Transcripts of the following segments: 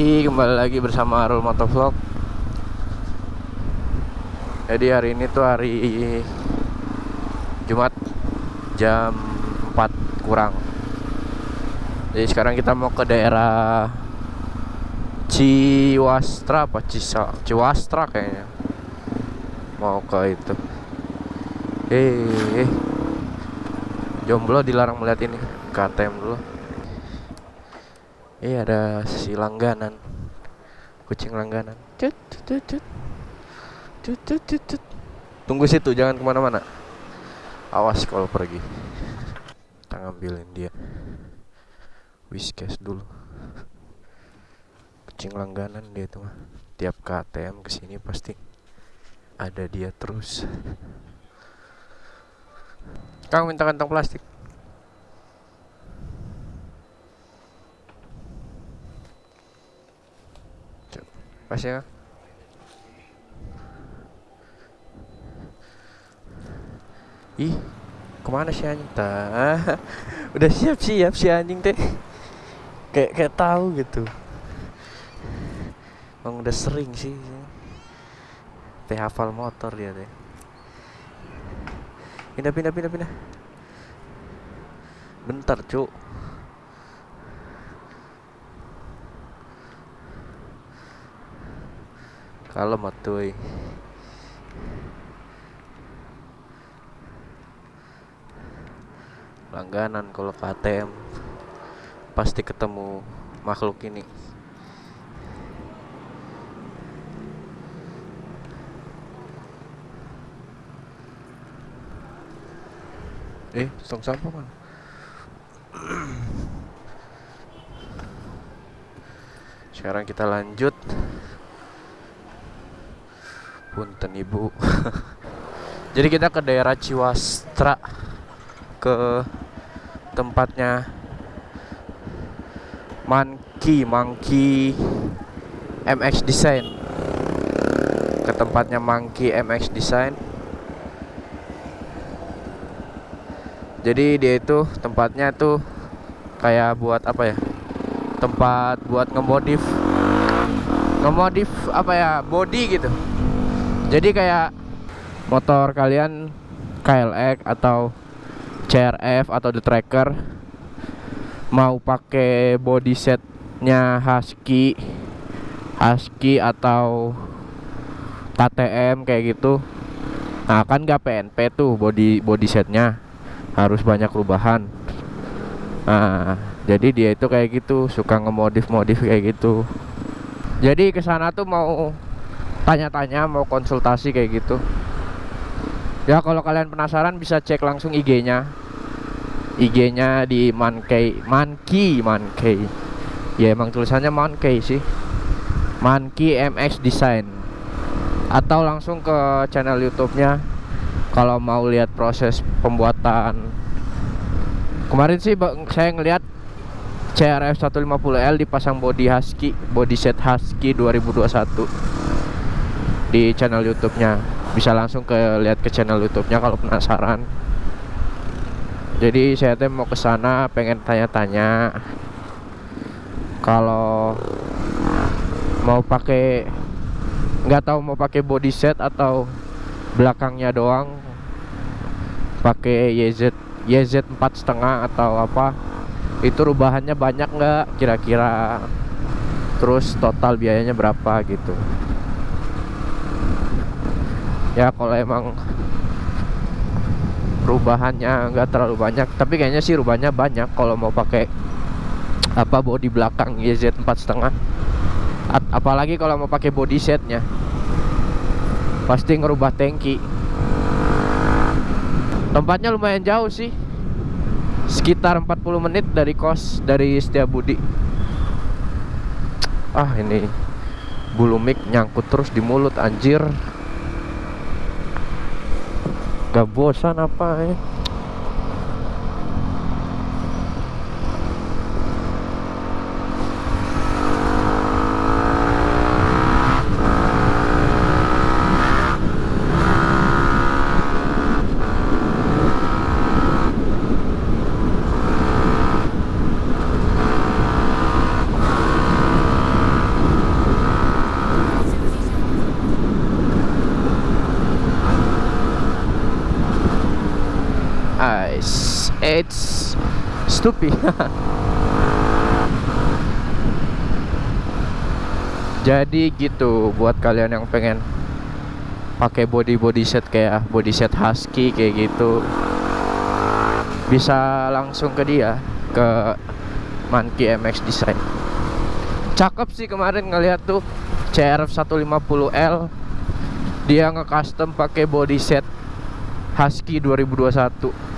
Yoi, kembali lagi bersama Arul Motovlog. Jadi hari ini tuh hari Jumat Jam 4 kurang. Jadi sekarang kita mau ke daerah Ciwastra apa? Cisa Ciwastra kayaknya. Mau ke itu. Eh, eh. Jomblo dilarang melihat ini. KTM dulu Iya ada si langganan. Kucing langganan. Cut, cut, cut, cut. Cut, cut, cut, cut. Tunggu situ jangan ke mana-mana. Awas kalau pergi. Kita ngambilin dia. Whiskas dulu. Kucing langganan dia itu mah. Tiap KTM ke sini pasti Ada dia terus. Kang minta kantong plastik Pas ya. Ih, ke mana si anjing? Tah, udah siap-siap si anjing teh. Kayak kayak tahu gitu. Emang udah sering sih. Teh hafal motor dia teh. Pindah pindah pindah pindah. Bentar, Cuk. Kalem atuy. Langganan kalau KTM pasti ketemu makhluk ini. Eh, tong sampah mana? Sekarang kita lanjut Punten ibu. Jadi kita ke daerah Ciwastra Ke tempatnya Monkey Monkey MX Design. Ke tempatnya Monkey MX Design. Jadi dia itu tempatnya tuh Kayak buat apa ya? Tempat buat ngemodif Ngemodif apa ya? Body gitu jadi kayak motor kalian KLX atau CRF atau The Tracker mau pakai body setnya Husky Husky atau KTM kayak gitu. Nah kan gak PNP tuh body body setnya. Harus banyak perubahan. Nah jadi dia itu kayak gitu suka ngemodif modif kayak gitu. Jadi ke sana tuh mau tanya-tanya mau konsultasi kayak gitu. Ya kalau kalian penasaran bisa cek langsung IG-nya IG-nya di Mankey Mankey Mankey ya emang tulisannya Mankey sih. Mankey MX Design. Atau langsung ke channel YouTube-nya kalau mau lihat proses pembuatan. Kemarin sih saya ngelihat CRF 150L dipasang body Husky body set Husky 2021 di channel YouTube-nya. Bisa langsung ke lihat ke channel YouTube-nya kalau penasaran. Jadi saya teh mau ke sana pengen tanya-tanya. Kalau mau pakai nggak tahu mau pakai body set atau belakangnya doang. Pakai YZ YZ empat setengah atau apa. Itu rubahannya banyak nggak kira-kira? Terus total biayanya berapa gitu ya kalau emang perubahannya nggak terlalu banyak tapi kayaknya sih rubahnya banyak kalau mau pakai apa body belakang YZ empat setengah. Apalagi kalau mau pakai body setnya. Pasti ngerubah tangki. Tempatnya lumayan jauh sih. Sekitar 40 menit dari kos dari Setiabudi. Ah ini bulu mic nyangkut terus di mulut anjir Gak bosan apa ya Stupi. Jadi gitu buat kalian yang pengen pakai body body set kayak body set husky kayak gitu bisa langsung ke dia ke Monkey MX Design cakep sih kemarin ngeliat tuh CRF 150L dia nge-custom pakai body set Husky 2021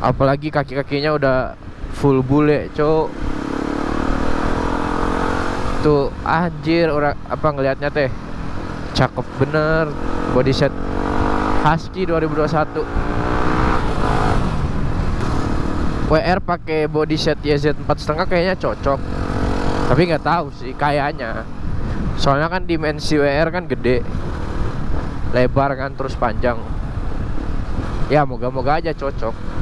apalagi kaki-kakinya udah full bule cok tuh anjir orang apa ngelihatnya teh? Cakep bener body set Husky 2021 WR pakai body set YZ 4,5 kayaknya cocok. Tapi nggak tahu sih kayaknya. Soalnya kan dimensi WR kan gede. Lebar kan terus panjang. Ya moga-moga aja cocok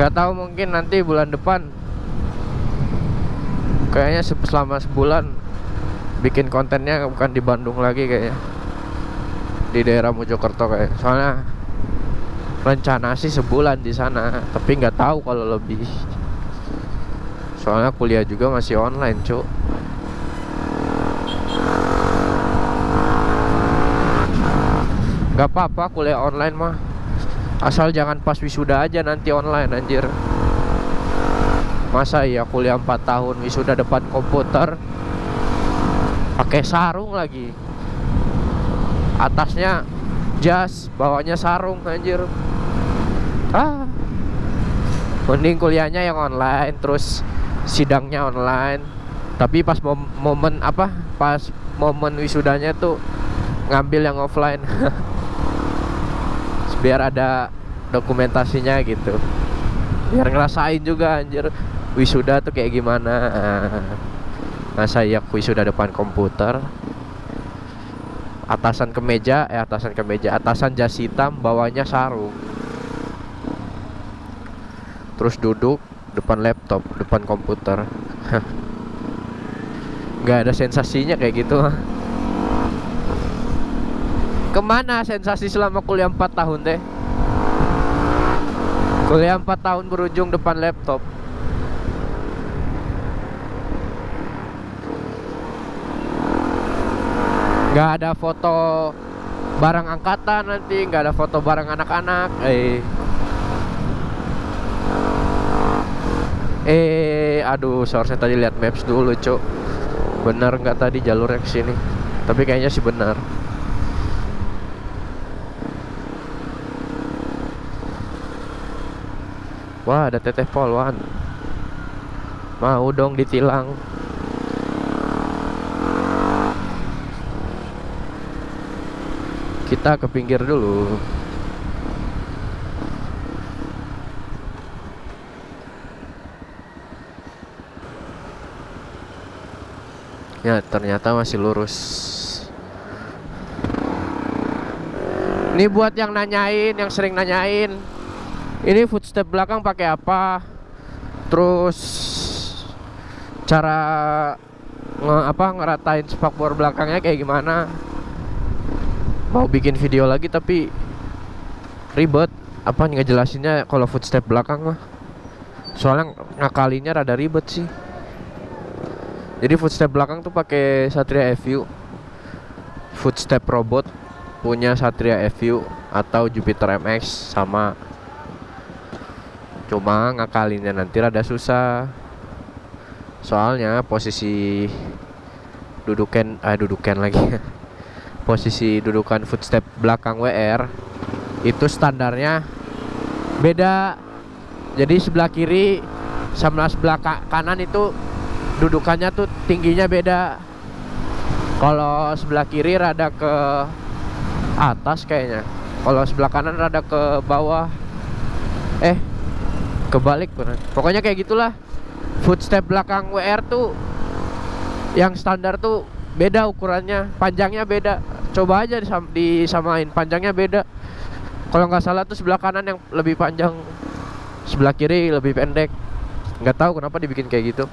nggak tahu mungkin nanti bulan depan. Kayaknya selama sebulan bikin kontennya bukan di Bandung lagi kayaknya. Di daerah Mojokerto kayak. Soalnya rencana sih sebulan di sana tapi nggak tahu kalau lebih. Soalnya kuliah juga masih online cuk. Nggak apa-apa kuliah online mah Asal jangan pas wisuda aja nanti online anjir. Masa iya kuliah 4 tahun wisuda depan komputer? Pakai sarung lagi. Atasnya jas, bawahnya sarung anjir. Ah. Mending kuliahnya yang online Terus sidangnya online. Tapi pas mom momen apa? Pas momen wisudanya tuh Ngambil yang offline biar ada dokumentasinya gitu. Biar ngerasain juga anjir wisuda tuh kayak gimana. Masa ya wisuda depan komputer? Atasan kemeja eh atasan kemeja atasan jas hitam bawahnya sarung. Terus duduk depan laptop depan komputer. Nggak ada sensasinya kayak gitu Ke mana sensasi selama kuliah 4 tahun teh? Kuliah 4 tahun berujung depan laptop. Gak ada foto barang angkatan nanti Gak ada foto barang anak-anak Eh. Eh aduh seharusnya tadi lihat maps dulu cok Bener nggak tadi jalurnya ke sini? Tapi kayaknya sih benar Wah ada teteh polwan Mau dong ditilang. Kita ke pinggir dulu. Ya ternyata masih lurus. Ini buat yang nanyain Yang sering nanyain ini footstep belakang pakai apa? Terus cara nge apa ngeratain spakbor belakangnya kayak gimana? Mau bikin video lagi tapi ribet. Apa ngejelasinnya kalau footstep belakang mah? Soalnya ngakalinya rada ribet sih. Jadi footstep belakang tuh pakai Satria FU footstep robot punya Satria FU atau Jupiter MX sama Cuma ngakalinnya nanti rada susah. Soalnya posisi dudukan ah dudukan lagi. Posisi dudukan footstep belakang WR itu standarnya beda. Jadi sebelah kiri sama sebelah kanan itu dudukannya tuh tingginya beda. Kalau sebelah kiri rada ke atas kayaknya. Kalau sebelah kanan rada ke bawah. Eh kebalik pokoknya kayak gitulah. Footstep belakang WR tuh yang standar tuh beda ukurannya. Panjangnya beda. Coba aja disam disamain. Panjangnya beda. Kalau nggak salah tuh sebelah kanan yang lebih panjang. Sebelah kiri lebih pendek. Nggak tahu kenapa dibikin kayak gitu.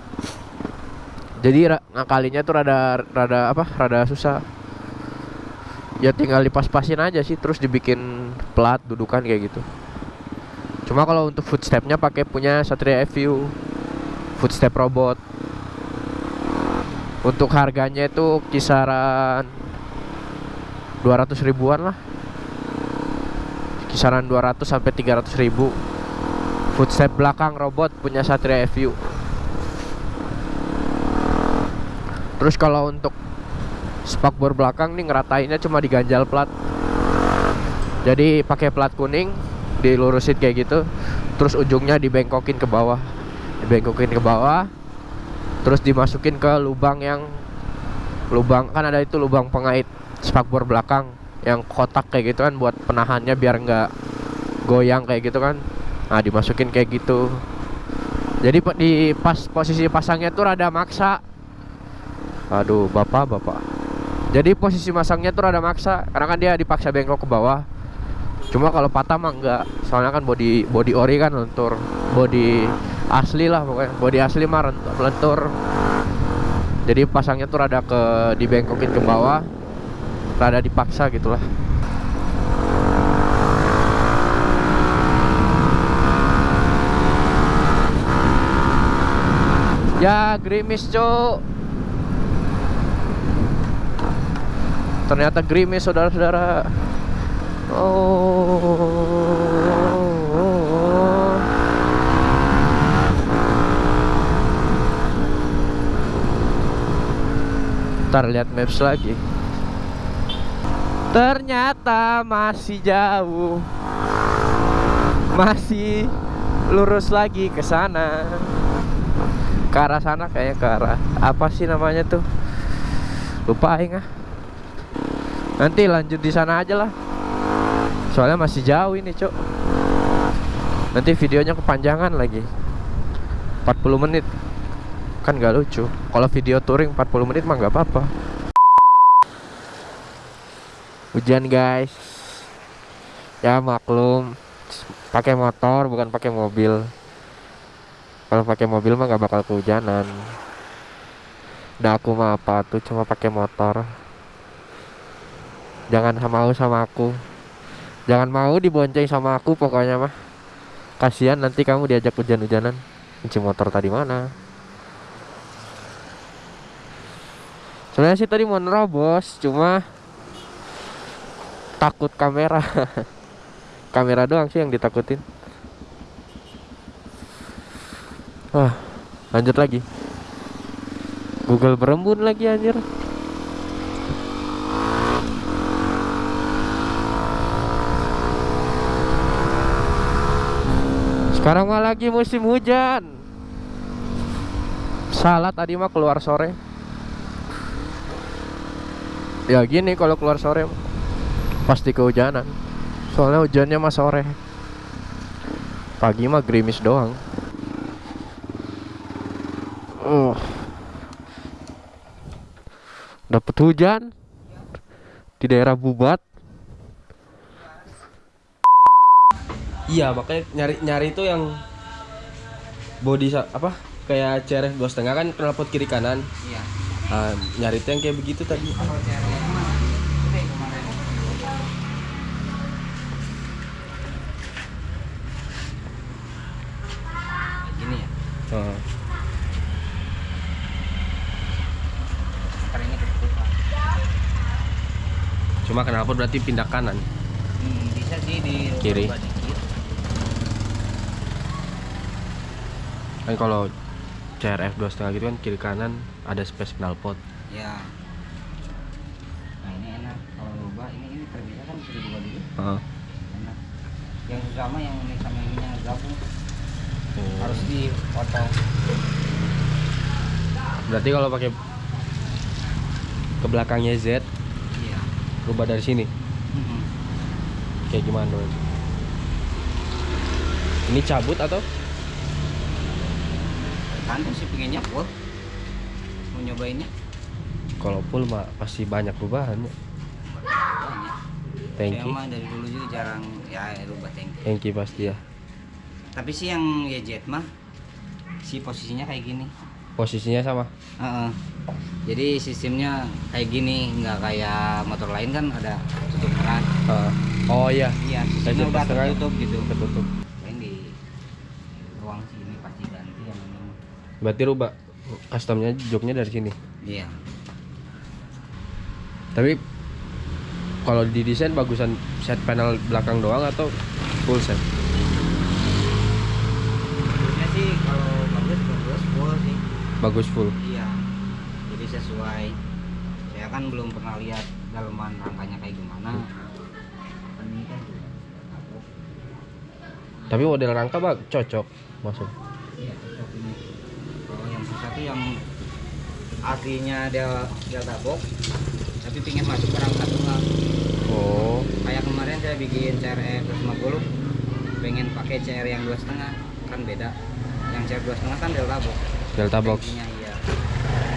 Jadi ngakalinya tuh rada rada apa rada susah. Ya tinggal dipas-pasin aja sih terus dibikin plat dudukan kayak gitu cuma kalau untuk footstepnya pakai punya Satria FU footstep robot. Untuk harganya itu kisaran 200 ribuan lah. Kisaran 200 sampai 300 ribu. Footstep belakang robot punya Satria FU terus kalau untuk spakbor belakang nih ngeratainnya cuma diganjal plat. Jadi pakai plat kuning dilurusin kayak gitu terus ujungnya dibengkokin ke bawah. Dibengkokin ke bawah terus dimasukin ke lubang yang lubang kan ada itu lubang pengait spakbor belakang yang kotak kayak gitu kan buat penahannya biar nggak goyang kayak gitu kan. Nah dimasukin kayak gitu. Jadi di pas posisi pasangnya tuh rada maksa. Aduh bapak bapak. Jadi posisi masangnya tuh rada maksa karena kan dia dipaksa bengkok ke bawah cuma kalau patah mah enggak soalnya kan body body ori kan lentur body asli lah pokoknya. Body asli mah lentur jadi pasangnya tuh rada ke dibengkokin ke bawah. Rada dipaksa gitulah ya grimis cok ternyata grimis saudara-saudara ntar lihat maps lagi. Ternyata masih jauh. Masih lurus lagi ke sana. Ke arah sana kayaknya ke arah apa sih namanya tuh? Lupa aing ah. Nanti lanjut di sana aja lah soalnya masih jauh ini cok nanti videonya kepanjangan lagi. 40 menit. Kan gak lucu. Kalau video touring 40 menit mah gak apa-apa. Hujan guys. Ya maklum. Pakai motor bukan pakai mobil. Kalau pakai mobil mah gak bakal kehujanan. Nah aku mah apa tuh cuma pakai motor. Jangan mau sama aku jangan mau dibonceng sama aku pokoknya mah. Kasihan nanti kamu diajak hujan-hujanan. Kunci motor tadi mana? Sebenarnya sih tadi mau nerobos cuma takut kamera. Kamera doang sih yang ditakutin. Wah lanjut lagi. Google berembun lagi anjir Sekarang mah lagi musim hujan. Salah tadi mah keluar sore. Ya gini kalau keluar sore Pasti kehujanan. Soalnya hujannya mah sore. Pagi mah gerimis doang. Uh. Dapat hujan Di daerah Bubat Iya makanya nyari nyari itu yang body apa kayak CRF dua setengah kan knalpot kiri kanan. Iya. Nah, nyari itu yang kayak begitu tadi. Gini ya. Ketutupan. Cuma knalpot berarti pindah kanan. Hmm, bisa sih di Kiri. dikit. Kan kalau CRF dua setengah gitu kan kiri kanan ada space knalpot. Ya. Nah ini enak kalau rubah ini ini terbiasa kan bisa dirubah dulu. Heeh. Enak. Yang susah mah yang ini sama ininya gabung Oh. harus dipotong. Berarti kalau pakai ke belakangnya Z Iya. rubah dari sini Mhm. kayak gimana? Ini cabut atau? Tergantung sih pengennya full. Mau nyobainnya? Kalau full mah pasti banyak perubahannya. Banyak. Thank mah dari dulu juga jarang ya rubah tank. Thank you pasti ya. Tapi sih yang YZ mah si posisinya kayak gini. Posisinya sama. Heeh. Jadi sistemnya kayak gini, nggak kayak motor lain kan ada tutup keran. Ah. oh iya, Iya, sistemnya udah tertutup gitu. tertutup. Paling di ruang sini pasti ganti yang ini. Berarti rubah customnya joknya dari sini. Iya. Tapi kalau didesain bagusan set panel belakang doang atau full set? Sebenarnya sih kalau bagus bagus full sih. Bagus full. Iya. Jadi sesuai. Saya kan belum pernah lihat daleman rangkanya kayak gimana. Kan Ini kan. Tapi model rangka bang cocok masuk. Iya, tuh yang aslinya dia delta box tapi pingin masuk ke rangka tunggal. Oh, Kayak kemarin saya bikin CRF 250 pengen pakai CR yang dua setengah kan beda. Yang CR dua setengah kan delta box. Delta box. Tankinya, iya.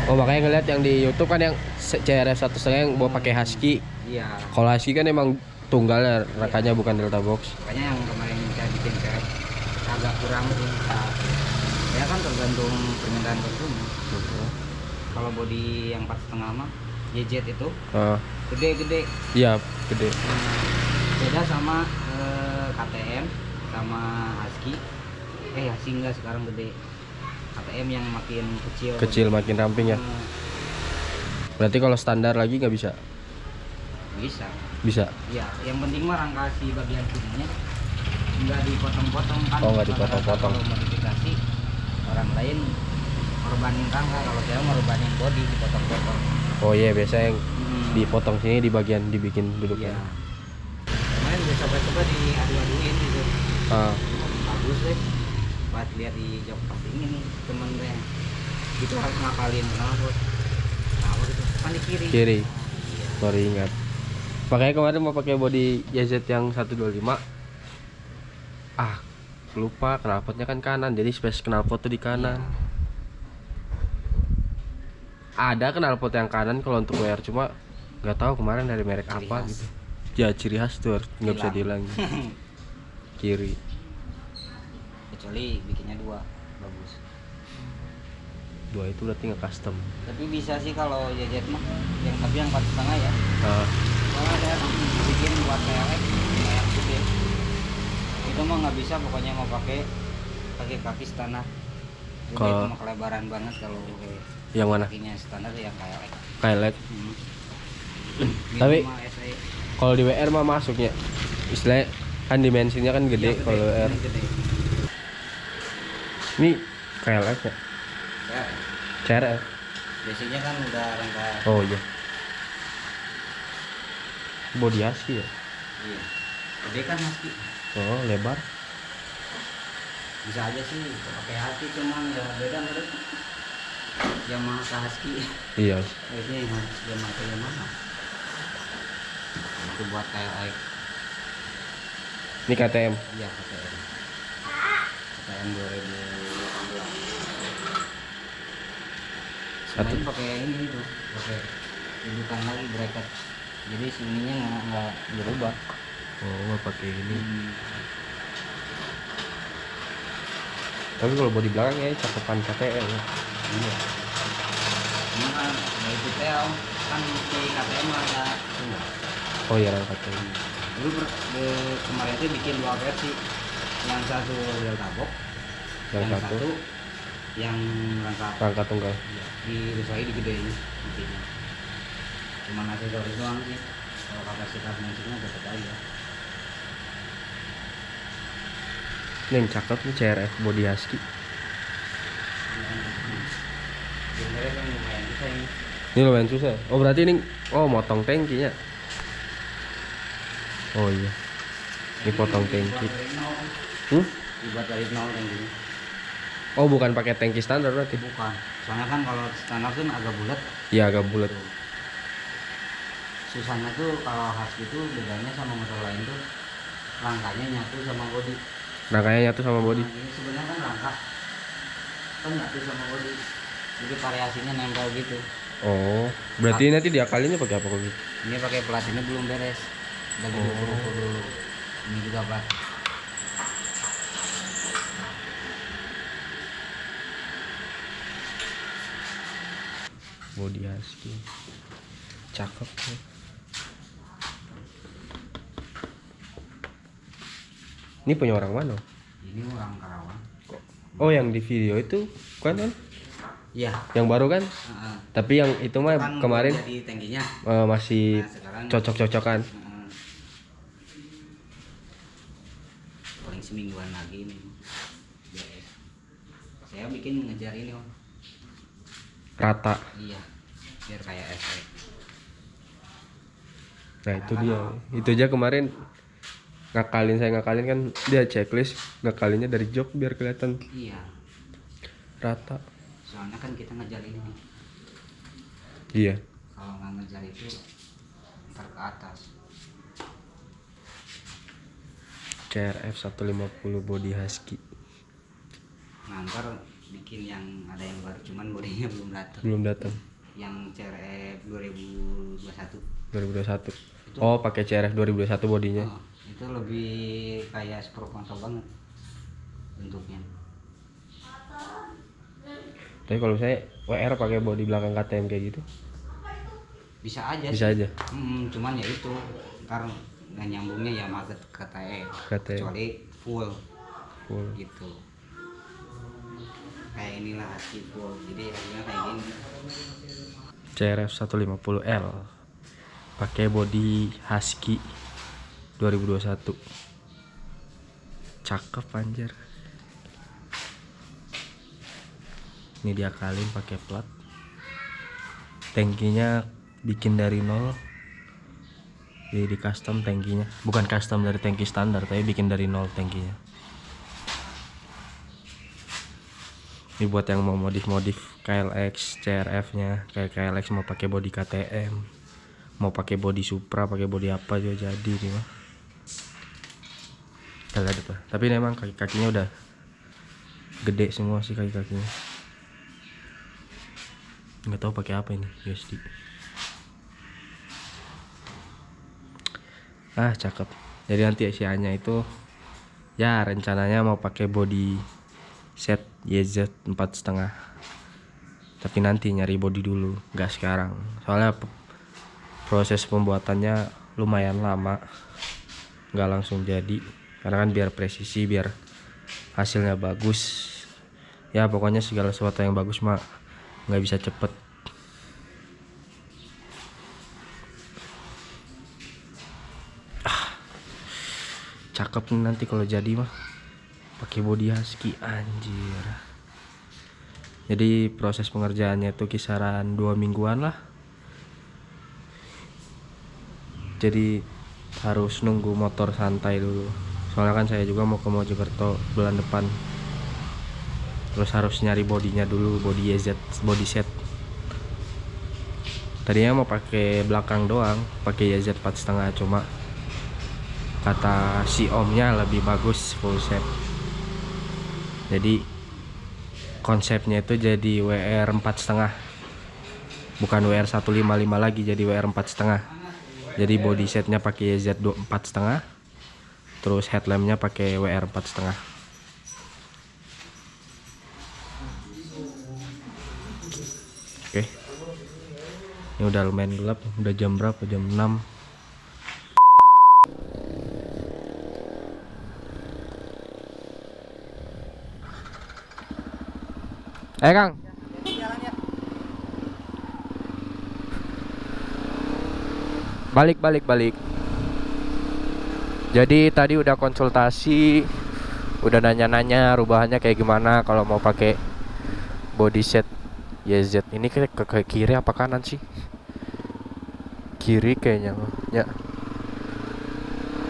Oh makanya ngeliat yang di YouTube kan yang CRF satu setengah yang bawa pakai husky. Iya. Kalau husky kan emang tunggal ya, rangkanya bukan delta box. Makanya yang kemarin saya bikin CRF agak kurang sih. Ya kan tergantung permintaan konsumen. Kalau body yang empat setengah mah YZ itu Ah, gede-gede iya gede. beda sama eh, KTM sama Husky eh Husky enggak sekarang gede KTM yang makin kecil Kecil makin ramping ya. Eh, Berarti kalau standar lagi nggak bisa? bisa Bisa. ya yang penting mah rangka si bagian sininya nggak dipotong-potong kan Oh, nggak dipotong-potong. Orang lain korbanin rangka kalau saya korbanin body dipotong-potong Oh iya biasa yang Hmm. dipotong sini di bagian dibikin duduknya. Iya. kemarin gue coba-coba di adu-aduin gitu Ah, bagus deh buat lihat di jok pas ini nih temen gue itu harus ngapalin kenapa kenapa gitu kan di kiri Kiri. iya baru ingat. Makanya kemarin mau pakai body YZ yang 125. Ah, lupa knalpotnya kan kanan, jadi space knalpot tuh di kanan. Ada knalpot yang kanan kalau untuk WR cuma nggak tahu kemarin dari merek Ciri apa khas. gitu. Ya ciri khas tuh nggak bisa Hilang. dihilangin. Kiri. kecuali bikinnya dua bagus Dua itu berarti nggak custom. tapi bisa sih kalau JZ mah yang tapi yang empat setengah ya Ah, kalau saya bikin buat gede itu mah nggak bisa pokoknya mau pakai pakai kaki standar Jadi Kalau- itu mah kelebaran banget kalau kayak yang mana? kakinya standar yang KLX Kailek. hmm. Tapi-. Kalau di WR mah masuknya. Istilahnya kan dimensinya kan gede Iya, kalau WR. ini gede. Ini KLX ya? Ya, CRF. biasanya kan udah rangka Oh iya. Body husky ya? iya. Gede kan husky. Oh lebar. Bisa aja sih pakai husky cuman ya beda menurut. Yamaha husky. Iya. Biasanya yang Yamaha Yamaha. Itu buat KLX. Ini KTM. Iya KTM. KTM 2018. Satu. Semain pakai ini tuh, pakai dudukan lagi bracket. Jadi sininya nggak nggak berubah. Oh pakai ini. Hmm. Tapi kalau body belakang ya cakepan KTM ya. Iya. Ini kan dari detail kan di KTM ada semua. Oh iya rangka KTM. Dulu de- kemarin itu bikin dua versi. Yang satu delta box, Yang satu yang rangka rangka tunggal. Di Rusai digedein intinya. Cuma aksesoris doang sih. Kalau kapasitas mesinnya tetap aja. Yang cakep nih CRF body husky. Ini. Lumayan susah. Oh berarti ini oh motong tangkinya. Oh iya. Ini potong tangki. Hmm? Dibuat dari nol yang gini. Oh bukan pakai tangki standar berarti? Bukan. Soalnya kan kalau standar kan agak bulat. Iya agak bulat. Susahnya tuh kalau husky itu bedanya sama motor lain tuh rangkanya nyatu sama body. Rangkanya nyatu sama body. Nah, ini sebenarnya kan rangka kan nyatu sama body. Jadi variasinya nempel gitu. Oh, berarti nanti diakalinnya pakai apa kok gitu? Ini pakai plat ini belum beres. Udah Oh. dulu. Ini juga plat. body husky cakep tuh ini punya orang mana? Ini orang Karawang. Oh yang di video itu? Kan kan? Iya. Yang baru kan? Heeh. tapi yang itu mah Kan kemarin jadi tangkinya eh, masih Nah, cocok-cocokan. Paling semingguan lagi ini. Saya bikin ngejar ini om. Rata. Iya. Biar kayak efek. Nah itu dia. itu aja kemarin ngakalin saya ngakalin kan dia checklist ngakalinnya dari jok biar kelihatan. Iya. Rata. Soalnya kan kita ngejar ini. Nih iya. Kalau nggak ngejar itu ntar ke atas. CRF 150 body husky. Nah ntar bikin yang ada yang baru cuman bodinya belum datang belum datang yang CRF 2021 2021 oh pakai CRF 2021 bodinya. Oh, itu lebih kayak Spro konsol banget bentuknya. Tapi kalau saya WR pakai body belakang KTM kayak gitu? Bisa aja bisa sih. aja? Hmm, cuman ya itu ntar nggak nyambungnya ya market KTM KTM. kecuali full. Full. Gitu. Kayak inilah husky full. Jadi hasilnya kayak gini. CRF 150L pakai body husky 2021 cakep anjir. Ini diakalin pakai plat. Tankinya bikin dari nol. Jadi di custom tankinya bukan custom dari tangki standar tapi bikin dari nol tankinya ini buat yang mau modif-modif KLX CRF nya kayak KLX mau pakai body KTM mau pakai body Supra pakai body apa juga jadi nih mah Kita lihat apa tapi memang kaki kakinya udah gede semua sih kaki kakinya. Nggak tahu pakai apa ini USD ah cakep. Jadi nanti Asianya itu ya rencananya mau pakai body set YZ empat setengah. Tapi nanti nyari body dulu nggak sekarang. Soalnya proses pembuatannya lumayan lama. Nggak langsung jadi karena kan biar presisi biar hasilnya bagus. Ya pokoknya segala sesuatu yang bagus mah nggak bisa cepet. Ah, cakep nih nanti kalau jadi mah. Pakai body husky anjir. Jadi proses pengerjaannya itu kisaran dua mingguan lah. Jadi harus nunggu motor santai dulu soalnya kan saya juga mau ke Mojokerto bulan depan. Terus harus nyari bodinya dulu body YZ body set. Tadinya mau pakai belakang doang pakai YZ 4,5 cuma kata si omnya lebih bagus full set. Jadi konsepnya itu jadi WR 4,5 bukan WR 155 lagi jadi WR 4,5 jadi body setnya pakai YZ 4,5 terus headlampnya pakai WR 4,5 oke. Ini udah lumayan gelap udah jam berapa? Jam 6 Eh Kang. Balik balik balik. Jadi tadi udah konsultasi, udah nanya-nanya rubahannya kayak gimana kalau mau pakai body set YZ. Ini ke, ke, ke kiri apa kanan sih? Kiri kayaknya. Ya.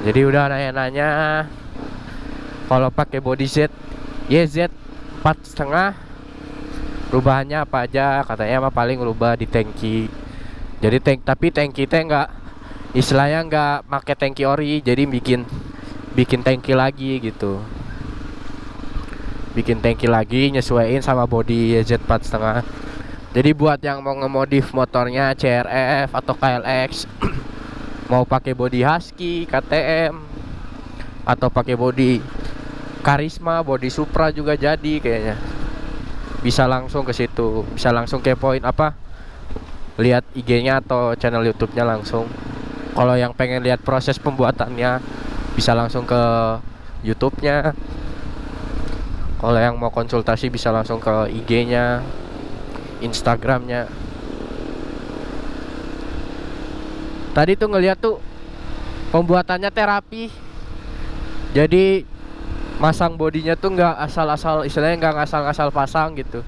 Jadi udah nanya-nanya kalau pakai body set YZ empat setengah perubahannya apa aja katanya mah paling rubah di tangki jadi tank tapi tangki teh nggak istilahnya nggak pakai tangki ori jadi bikin bikin tangki lagi gitu. Bikin tangki lagi nyesuaiin sama body YZ 4,5 jadi buat yang mau ngemodif motornya CRF atau KLX mau pakai body Husky KTM atau pakai body Karisma body Supra juga jadi kayaknya. Bisa langsung ke situ bisa langsung kepoin apa lihat IG-nya atau channel YouTube-nya langsung. Kalau yang pengen lihat proses pembuatannya bisa langsung ke YouTube-nya. Kalau yang mau konsultasi bisa langsung ke IG-nya, Instagram-nya. Tadi tuh ngeliat tuh pembuatannya terapi. Jadi masang bodinya tuh nggak asal-asal istilahnya nggak ngasal-ngasal pasang gitu.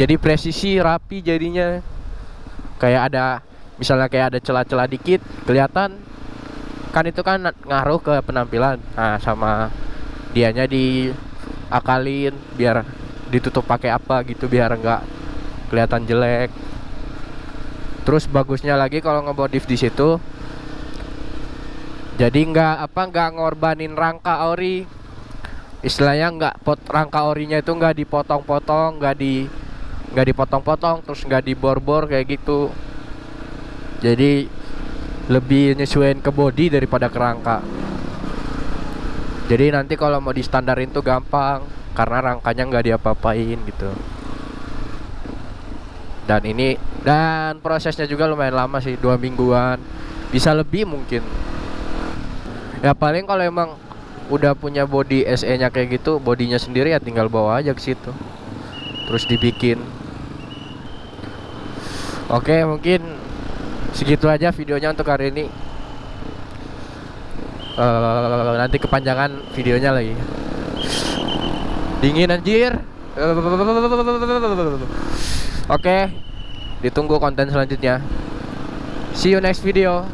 Jadi presisi rapi jadinya. Kayak ada misalnya kayak ada celah-celah dikit kelihatan kan itu kan ngaruh ke penampilan. Nah, sama dianya diakalin biar ditutup pakai apa gitu biar nggak kelihatan jelek. Terus bagusnya lagi kalau ngemodif di situ jadi nggak apa nggak ngorbanin rangka ori istilahnya nggak pot rangka orinya itu nggak dipotong-potong nggak di nggak dipotong-potong terus nggak dibor-bor kayak gitu jadi lebih nyesuaiin ke body daripada ke rangka. Jadi nanti kalau mau di standarin tuh gampang karena rangkanya nggak diapa-apain gitu. Dan ini dan prosesnya juga lumayan lama sih dua mingguan. Bisa lebih mungkin. Ya paling kalau emang udah punya body SE nya kayak gitu bodinya sendiri ya tinggal bawa aja ke situ. Terus dibikin. Oke mungkin segitu aja videonya untuk hari ini. Eh, nanti kepanjangan videonya lagi. Dingin anjir. Oke ditunggu konten selanjutnya. See you next video